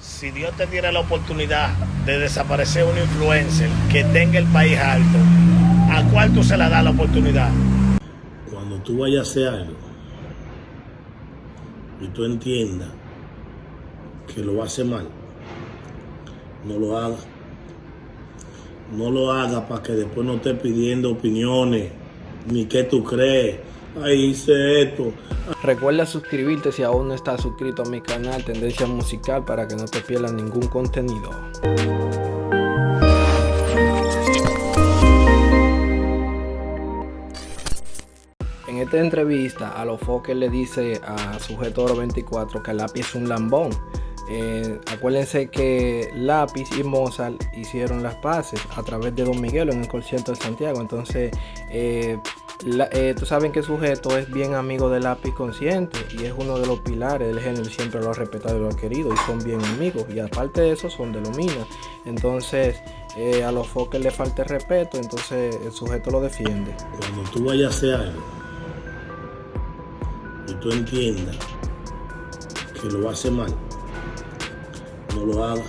si Dios te diera la oportunidad de desaparecer un influencer que tenga el país alto, ¿a cuál tú se la das la oportunidad? Cuando tú vayas a hacer algo y tú entiendas que lo hace mal, no lo hagas. No lo hagas para que después no estés pidiendo opiniones, ni qué tú crees. Ay, hice esto. Recuerda suscribirte si aún no estás suscrito a mi canal Tendencia Musical para que no te pierdas ningún contenido. En esta entrevista, a los foques le dice a Sujeto 24 que lápiz es un lambón. Eh, acuérdense que Lápiz y Mozart hicieron las paces a través de Don Miguel en el concierto de Santiago. Entonces, eh, eh, tú saben que el sujeto es bien amigo de Lápiz Consciente y es uno de los pilares del género. Siempre lo ha respetado y lo ha querido y son bien amigos. Y aparte de eso, son de lo mina. Entonces, a los foques le falta respeto. Entonces, el sujeto lo defiende. Cuando tú vayas a hacer algo y tú entiendas que lo hace mal no lo haga.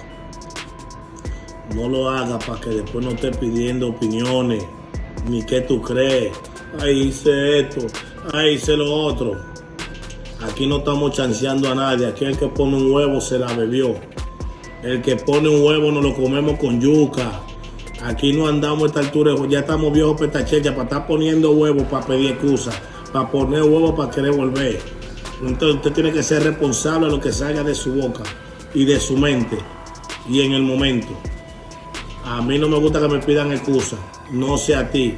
No lo haga para que después no esté pidiendo opiniones, ni qué tú crees. Ay, hice esto, ay, hice lo otro. Aquí no estamos chanceando a nadie. Aquí el que pone un huevo se la bebió. El que pone un huevo nos lo comemos con yuca. Aquí no andamos a esta altura, ya estamos viejos petachecha para estar poniendo huevos para pedir excusa, para poner huevos para querer volver. Entonces usted tiene que ser responsable de lo que salga de su boca y de su mente y en el momento. A mí no me gusta que me pidan excusa, no sea a ti.